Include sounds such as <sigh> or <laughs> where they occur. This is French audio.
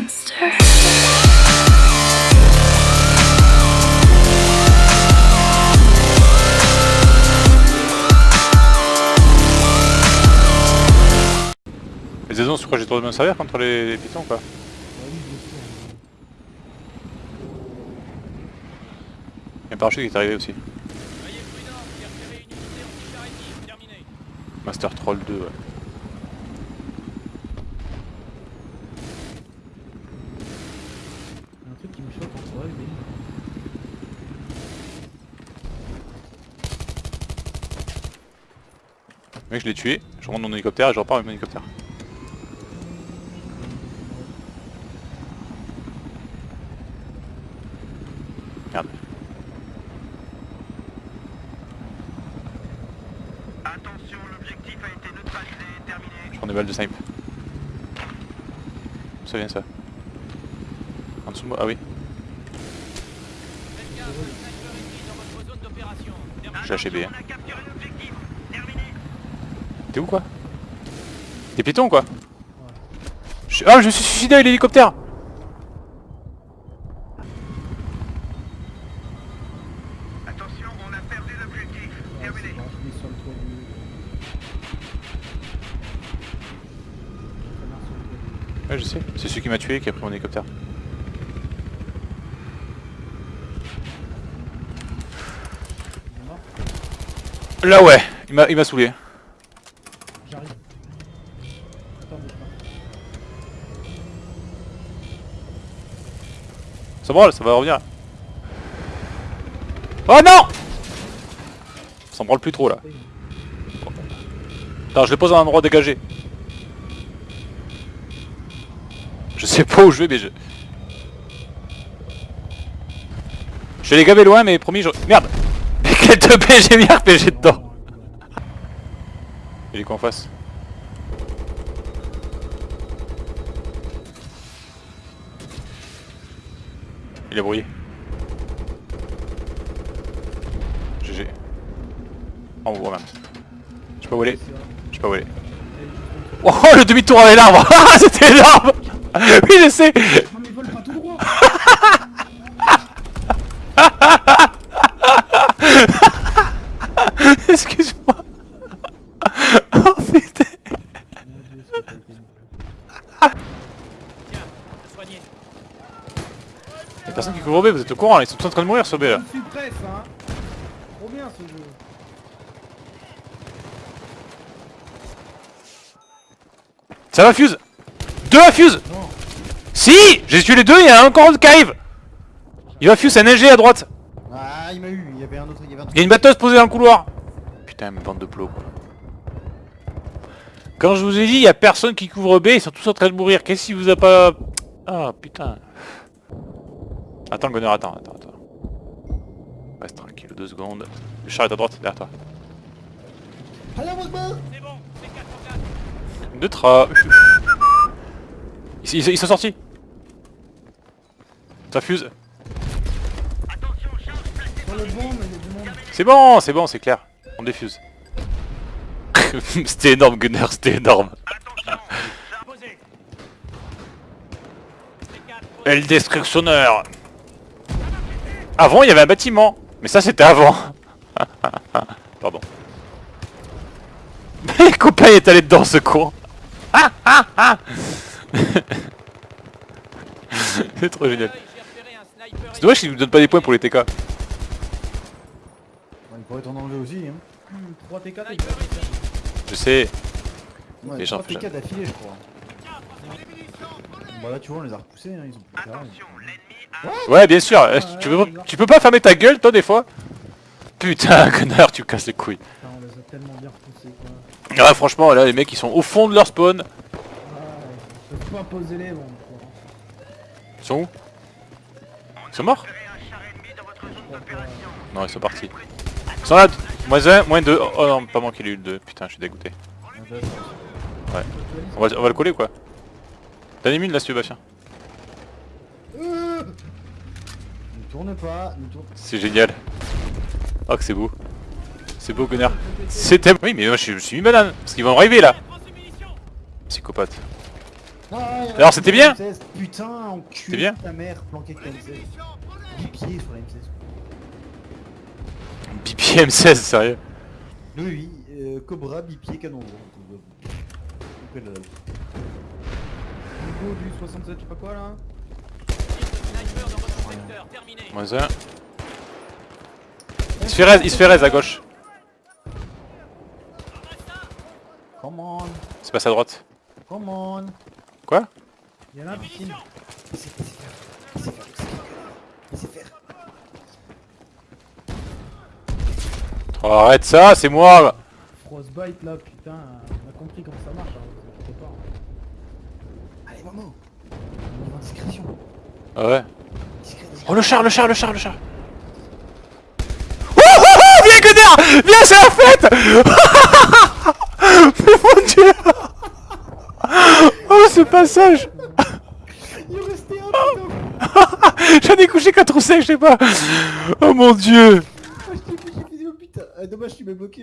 monster. Les saisons, je crois j'ai trop de me servir contre les, les pitons quoi. Il y a un parachute qui est arrivé aussi. Master Troll 2 ouais. Il y a un truc qui me choque en soi, mais... Mec je l'ai tué, je remonte mon hélicoptère et je repars avec mon hélicoptère. Merde. Attention, l'objectif a été neutralisé, terminé. Je prends des balles de snipe. Ça vient ça. En dessous de moi, ah oui. Faites gaffe, un sniper ennemi dans votre zone d'opération. Terminé. J'ai lâché B. hein. T'es où quoi? T'es piéton quoi? Je... Ah je me suis suicidé avec l'hélicoptère Attention, on a perdu l'objectif, Ouais, terminé. c'est bon, je mets sur le toit du... Ça marche sur le toit du- Ouais je sais, c'est celui qui m'a tué qui a pris mon hélicoptère. Il est mort Là ouais, il m'a saoulé. J'arrive. Ça branle, ça va revenir. Oh non Ça s'en branle plus trop là. Attends, je les pose à un endroit dégagé. Je sais pas où je vais mais je... Je vais les gaver loin mais promis je... Merde quel 2P j'ai mis RPG dedans Il est quoi en face Il est brouillé. GG. En haut même. Je peux voler. Je peux voler. Oh le demi-tour avec l'arbre <laughs> Ah c'était énorme Oui je sais Non mais vole pas tout droit Excuse-moi. <laughs> Oh putain. Tiens, soignez. Y'a personne qui couvre B, vous êtes au courant là, ils sont tous en train de mourir sur B là. Je suis presse, hein. Trop bien ce jeu. Ça va fuse? Deux à fuse! Non Si! J'ai tué les deux, il y a un encore qui arrive. Il va fuse, c'est un NG à droite. Ah, il m'a eu, il y avait un autre, il y avait un autre. Il y a une batteuse posée dans le couloir Putain, bande de plots. Quand je vous ai dit, il y a personne qui couvre B, ils sont tous en train de mourir. Qu'est-ce qui vous a pas... Ah putain. Attends Gunner, attends, attends, attends. Reste tranquille, deux secondes. Le char est à droite, derrière toi. C'est bon, c'est 4 en 4. Neutre. Ils, ils- ils sont sortis Ça fuse. C'est bon, c'est bon, c'est clair. On défuse. <laughs> c'était énorme Gunner, c'était énorme. Attention, charge Posez. C'est 4. Et le destructionneur Avant, il y avait un bâtiment. Mais ça, c'était avant. <laughs> Pardon. <laughs> Les copains est allé dedans, ce con. C'est trop génial. C'est dommage qu'ils nous donnent pas des points pour les TK. Il pourrait t'en enlever aussi, hein. 3 TK, ennemi. Je sais. Ouais, Les gens 3 font TK d'affilée, je crois. Bah là, tu vois, on les a repoussés, hein, ils ont plus. Attention. Ouais, bien sûr. Euh, Tu peux, tu peux pas fermer ta gueule, toi, des fois? Putain, <laughs> connard, tu casses les couilles. Putain, on les a tellement bien repoussés, quoi. Ouais, franchement, là, les mecs, ils sont au fond de leur spawn. Ah, ils peuvent pas poser les bombes, quoi. Ils sont où? Ils sont morts? Non, ils sont partis. Ils sont là, moins 1, moins 2. Oh non, pas moi qui l'ai eu le 2. Putain, je suis dégoûté. Ouais. On va, on va le coller quoi? T'as une mine là si tu veux, Bastien. Ne tourne pas, ne tourne C'est génial. Oh que c'est beau. C'est beau, Gunnar. C'était... Oui, mais moi je suis, je suis mis banane. Parce qu'ils vont arriver là. Psychopathe. Ah, Alors, c'était bien fait M16. Putain, enculé bien ta mère, planqué avec la M16. Bipied sur la M16. BPM 16, sérieux? Oui, oui, euh, Cobra, bipied, canon. le- Niveau du 67, je sais pas quoi là. Sniper dans votre secteur, terminé. Moins un. Il se fait raise, il se fait raise à gauche. Come on, C'est passé à droite. come on. Quoi? Il y en a un sait il sait faire. Il sait faire, il sait faire. Il sait faire. Oh, arrête ça, c'est moi. Frostbite là, putain, on a compris comment ça marche, hein, pas. Allez, Momo On va en discrétion. Ah ouais. Discret. Oh le char, le char, le char, le char. Oh, oh, oh Viens Gunnar Viens, c'est la fête. <laughs> Mais mon dieu. Oh ce passage. Il est resté un <laughs> J'en ai couché 4 ou 5, je sais pas. Oh mon dieu Ah, je t'ai fait, j'ai fait, oh putain Ah, Dommage, tu m'as bloqué